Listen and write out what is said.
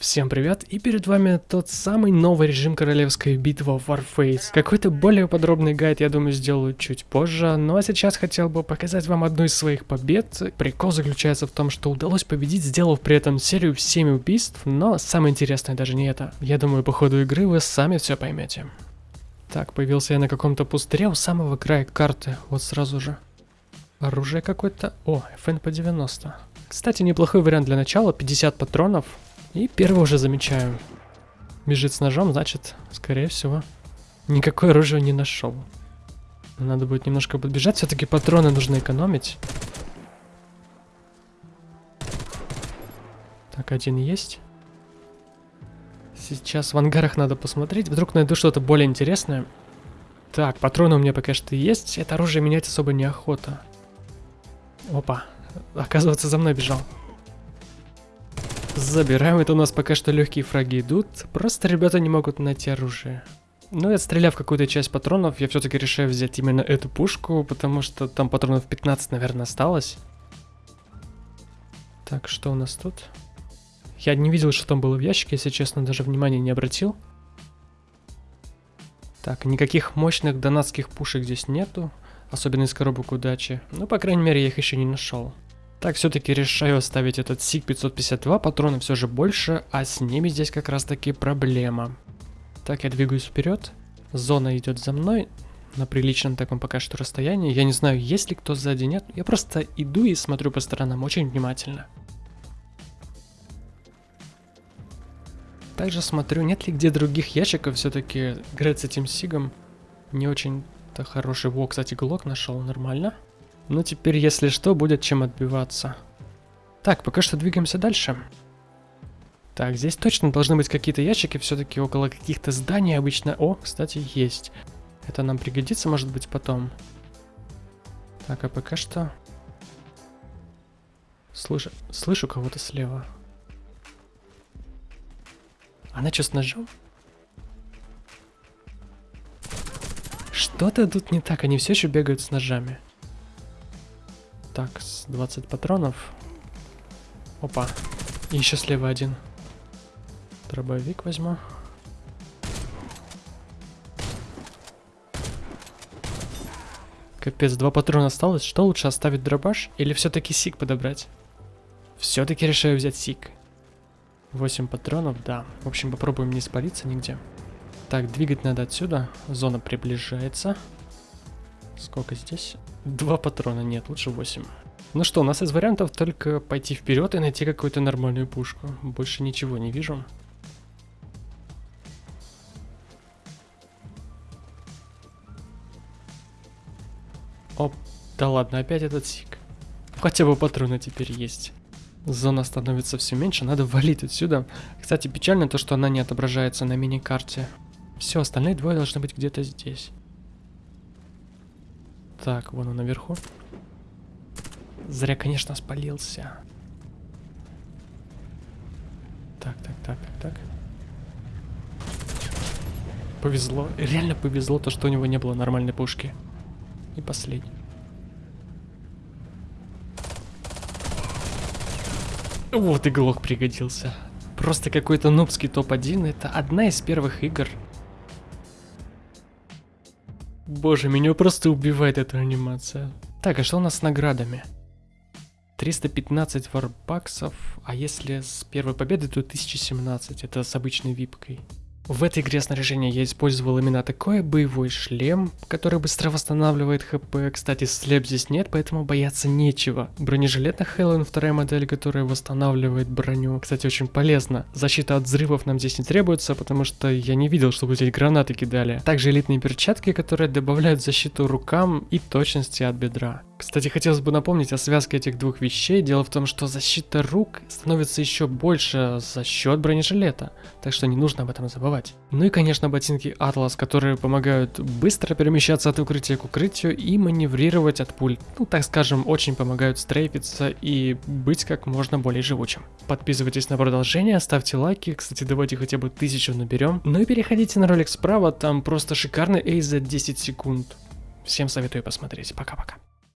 Всем привет, и перед вами тот самый новый режим королевской битвы Warface. Какой-то более подробный гайд, я думаю, сделаю чуть позже, ну а сейчас хотел бы показать вам одну из своих побед. Прикол заключается в том, что удалось победить, сделав при этом серию в 7 убийств, но самое интересное даже не это. Я думаю, по ходу игры вы сами все поймете. Так, появился я на каком-то пустыре у самого края карты, вот сразу же. Оружие какое-то... О, ФНП-90. Кстати, неплохой вариант для начала, 50 патронов, и первый уже замечаю. Бежит с ножом, значит, скорее всего, никакое оружие не нашел. Надо будет немножко подбежать, все-таки патроны нужно экономить. Так, один есть. Сейчас в ангарах надо посмотреть, вдруг найду что-то более интересное. Так, патроны у меня пока что есть, это оружие менять особо неохота. Опа, оказывается за мной бежал. Забираем, это у нас пока что легкие фраги идут, просто ребята не могут найти оружие. Ну и отстреляв какую-то часть патронов, я все-таки решаю взять именно эту пушку, потому что там патронов 15, наверное, осталось. Так, что у нас тут? Я не видел, что там было в ящике, если честно, даже внимания не обратил. Так, никаких мощных донатских пушек здесь нету, особенно из коробок удачи. Ну, по крайней мере, я их еще не нашел. Так, все-таки решаю оставить этот СИГ 552, патроны все же больше, а с ними здесь как раз таки проблема. Так, я двигаюсь вперед, зона идет за мной, на приличном таком пока что расстоянии. Я не знаю, есть ли кто сзади, нет. Я просто иду и смотрю по сторонам очень внимательно. Также смотрю, нет ли где других ящиков, все-таки играть с этим сигом не очень-то хороший. Во, кстати, глок нашел, нормально. Ну теперь, если что, будет чем отбиваться. Так, пока что двигаемся дальше. Так, здесь точно должны быть какие-то ящики, все-таки около каких-то зданий обычно... О, кстати, есть. Это нам пригодится, может быть, потом. Так, а пока что... Слышу, слышу кого-то слева. Она что, с ножом? Что-то тут не так, они все еще бегают с ножами. Так, с 20 патронов. Опа. И еще слева один. Дробовик возьму. Капец, два патрона осталось. Что лучше, оставить дробаш или все-таки сик подобрать? Все-таки решаю взять сик. 8 патронов, да. В общем, попробуем не спалиться нигде. Так, двигать надо отсюда. Зона приближается. Сколько здесь? Два патрона, нет, лучше 8. Ну что, у нас из вариантов только пойти вперед и найти какую-то нормальную пушку. Больше ничего не вижу. Оп, да ладно, опять этот сик. Хотя бы патроны теперь есть. Зона становится все меньше, надо валить отсюда. Кстати, печально то, что она не отображается на мини-карте. Все, остальные двое должны быть где-то здесь. Так, вон он наверху. Зря, конечно, спалился. Так, так, так, так, так. Повезло. Реально повезло то, что у него не было нормальной пушки. И последний. Вот и глок пригодился. Просто какой-то нубский топ-1. Это одна из первых игр, Боже, меня просто убивает эта анимация. Так, а что у нас с наградами? 315 варбаксов, а если с первой победы, то 1017, это с обычной випкой. В этой игре снаряжения я использовал именно такой боевой шлем, который быстро восстанавливает хп. Кстати, слеп здесь нет, поэтому бояться нечего. Бронежилет на Хэллоуин вторая модель, которая восстанавливает броню. Кстати, очень полезно. Защита от взрывов нам здесь не требуется, потому что я не видел, чтобы здесь гранаты кидали. Также элитные перчатки, которые добавляют защиту рукам и точности от бедра. Кстати, хотелось бы напомнить о связке этих двух вещей. Дело в том, что защита рук становится еще больше за счет бронежилета, так что не нужно об этом забывать. Ну и, конечно, ботинки Atlas, которые помогают быстро перемещаться от укрытия к укрытию и маневрировать от пуль. Ну, так скажем, очень помогают стрейфиться и быть как можно более живучим. Подписывайтесь на продолжение, ставьте лайки, кстати, давайте хотя бы тысячу наберем. Ну и переходите на ролик справа, там просто шикарный эйз за 10 секунд. Всем советую посмотреть. Пока-пока.